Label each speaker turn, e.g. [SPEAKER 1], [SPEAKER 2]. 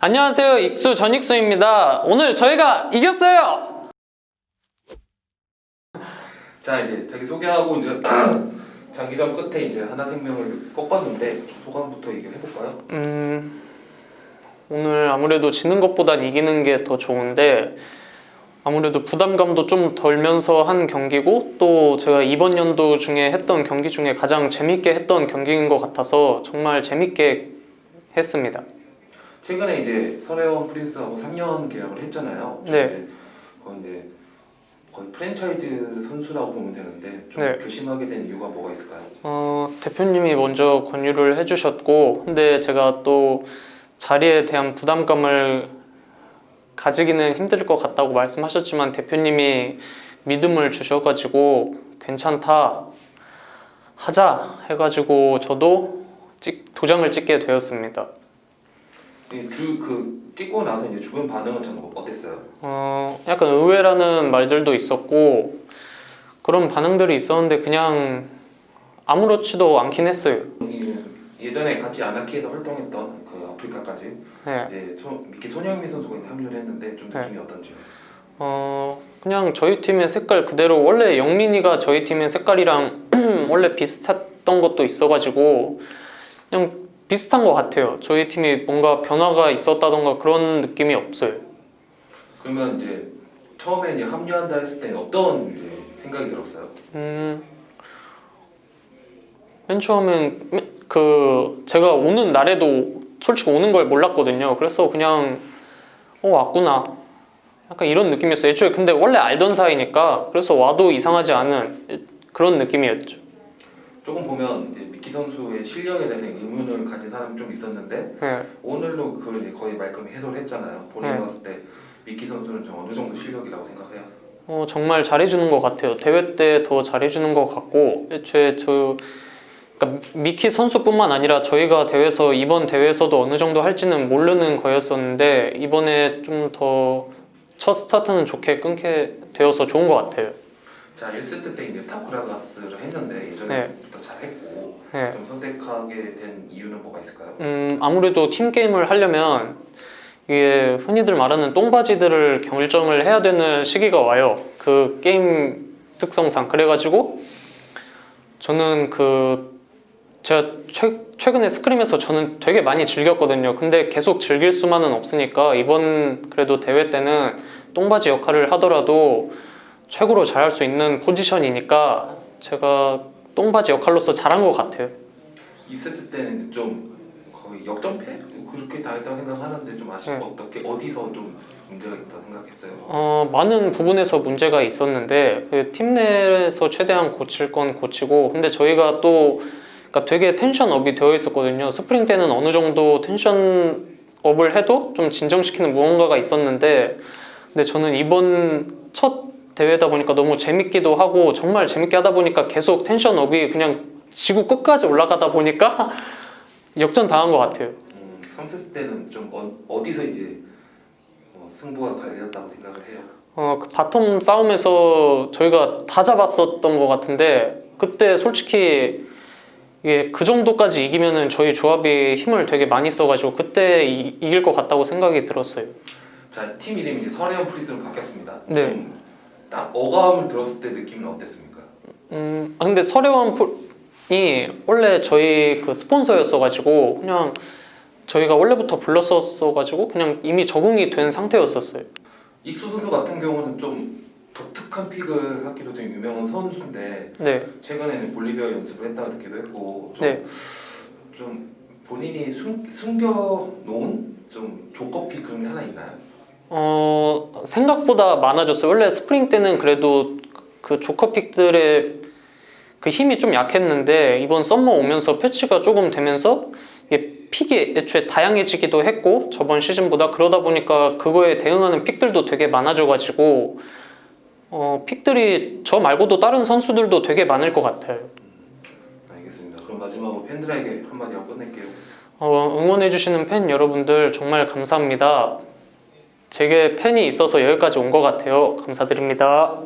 [SPEAKER 1] 안녕하세요. 익수 전익수입니다. 오늘 저희가 이겼어요!
[SPEAKER 2] 자 이제 자기 소개하고 이제 장기전 끝에 이제 하나생명을 꺾었는데 소감부터 얘기를 해볼까요?
[SPEAKER 1] 음 오늘 아무래도 지는 것보단 이기는 게 더 좋은데 아무래도 부담감도 좀 덜면서 한 경기고 또 제가 이번 연도 중에 했던 경기 중에 가장 재밌게 했던 경기인 것 같아서 정말 재밌게 했습니다
[SPEAKER 2] 최근에 이제 설혜원 프린스하고 3년 계약을 했잖아요.
[SPEAKER 1] 네.
[SPEAKER 2] 이제 거의 이제 거의 프랜차이즈 선수라고 보면 되는데 좀
[SPEAKER 1] 네.
[SPEAKER 2] 결심하게 된 이유가 뭐가 있을까요?
[SPEAKER 1] 어, 대표님이 먼저 권유를 해주셨고 근데 제가 또 자리에 대한 부담감을 가지기는 힘들 것 같다고 말씀하셨지만 대표님이 믿음을 주셔가지고 괜찮다 하자 해가지고 저도 찍- 도장을 찍게 되었습니다
[SPEAKER 2] 주그 찍고 나서 이제 주변 반응은 좀 어땠어요?
[SPEAKER 1] 어, 약간 의외라는 말들도 있었고 그런 반응들이 있었는데 그냥 아무렇지도 않긴 했어요
[SPEAKER 2] 이- 예전에 같이 아나키에서 활동했던 그 아프리카까지
[SPEAKER 1] 네.
[SPEAKER 2] 이제 소, 미키 손흥민 선수가 합류를 했는데 좀
[SPEAKER 1] 네.
[SPEAKER 2] 느낌이 어떤지.
[SPEAKER 1] 어 그냥 저희 팀의 색깔 그대로 원래 영민이가 저희 팀의 색깔이랑 원래 비슷했던 것도 있어가지고 그냥 비슷한 것 같아요. 저희 팀이 뭔가 변화가 있었다던가 그런 느낌이 없어요.
[SPEAKER 2] 그러면 이제 처음에 이제 합류한다 했을 때 어떤 이제 생각이 들었어요?
[SPEAKER 1] 음, 맨 처음엔 맨- 그 제가 오는 날에도 솔직히 오는 걸 몰랐거든요. 그래서 그냥 어 왔구나. 약간 이런 느낌이었어요. 애초에 근데 원래 알던 사이니까 그래서 와도 이상하지 않은 그런 느낌이었죠.
[SPEAKER 2] 조금 보면 이제 미키 선수의 실력에 대한 의문을 가진 사람이 좀 있었는데
[SPEAKER 1] 네.
[SPEAKER 2] 오늘로 그걸 이제 거의 말끔히 해소를 했잖아요. 본인이
[SPEAKER 1] 네.
[SPEAKER 2] 봤을 때 미키 선수는 좀 어느 정도 실력이라고 생각해요?
[SPEAKER 1] 어, 정말 잘해주는 것 같아요. 대회 때 더 잘해주는 것 같고 애초에 저 그러니까 미키 선수뿐만 아니라 저희가 대회에서 이번 대회에서도 어느 정도 할지는 모르는 거였었는데 이번에 좀 더 첫 스타트는 좋게 끊게 되어서 좋은 것 같아요.
[SPEAKER 2] 자 1세트 때 이제 타쿠라가스를 했는데 예전에부터 잘했고
[SPEAKER 1] 네.
[SPEAKER 2] 좀 선택하게 된 이유는 뭐가 있을까요?
[SPEAKER 1] 음, 아무래도 팀 게임을 하려면 이게 흔히들 말하는 똥바지들을 결정을 해야 되는 시기가 와요. 그 게임 특성상 그래가지고 저는 그 제가 최, 최근에 스크림에서 저는 되게 많이 즐겼거든요. 근데 계속 즐길 수만은 없으니까 이번 그래도 대회 때는 똥바지 역할을 하더라도 최고로 잘할 수 있는 포지션이니까 제가 똥바지 역할로서 잘한 것 같아요.
[SPEAKER 2] 2세트 때는 좀 거의 역전패? 그렇게 당했다고 생각하는데 좀 아쉽고
[SPEAKER 1] 네.
[SPEAKER 2] 어떻게 어디서 좀 문제가 있다고 생각했어요?
[SPEAKER 1] 어, 많은 부분에서 문제가 있었는데 그 팀 내에서 최대한 고칠 건 고치고 근데 저희가 또 그러니까 되게 tension up이 되어 있었거든요 스프링 때는 어느 정도 텐션 up을 해도 좀 진정시키는 무언가가 있었는데 근데 저는 이번 첫 대회다 보니까 너무 재밌기도 하고 정말 재밌게 하다 보니까 계속 tension up이 그냥 지구 끝까지 올라가다 보니까 역전 당한 것 같아요
[SPEAKER 2] 음, 3세트 때는 좀 어, 디서 이제 어, 승부가 갈렸다고 생각을 해요.
[SPEAKER 1] 어, 그 bottom 싸움에서 저희가 다 잡았었던 것 같은데 그때 솔직히 이게 그 정도까지 이기면은 저희 조합이 힘을 되게 많이 써가지고 그때 이, 이길 것 같다고 생각이 들었어요.
[SPEAKER 2] 자, 팀 이름이 이제 설해원 프린스로 바뀌었습니다.
[SPEAKER 1] 네.
[SPEAKER 2] 좀 딱 어감을 들었을 때 느낌은 어땠습니까?
[SPEAKER 1] 음, 아, 근데 설해원 풀이 원래 저희 그 스폰서였어가지고 그냥 저희가 원래부터 불렀었어가지고 그냥 이미 적응이 된 상태였었어요.
[SPEAKER 2] 익수 선수 같은 경우는 좀 독특한 pick을 하기로 좀 유명한 선수인데
[SPEAKER 1] 네,
[SPEAKER 2] 최근에는 볼리베어 연습을 했다고 듣기도 했고 좀,
[SPEAKER 1] 네.
[SPEAKER 2] 좀 본인이 숨, 숨겨놓은 좀 조커 pick 그런 게 하나 있나요?
[SPEAKER 1] 어 생각보다 많아졌어요. 원래 스프링 때는 그래도 그 조커 pick들의 그 힘이 좀 약했는데 이번 summer 오면서 패치가 조금 되면서 이게 pick이 애초에 다양해지기도 했고 저번 시즌보다 그러다 보니까 그거에 대응하는 pick들도 되게 많아져가지고 어 pick들이 저 말고도 다른 선수들도 되게 많을 것 같아요.
[SPEAKER 2] 알겠습니다. 그럼 마지막으로 팬들에게 한마디 하고 끝낼게요.
[SPEAKER 1] 어, 응원해주시는 팬 여러분들 정말 감사합니다. 제게 팬이 있어서 여기까지 온 것 같아요. 감사드립니다.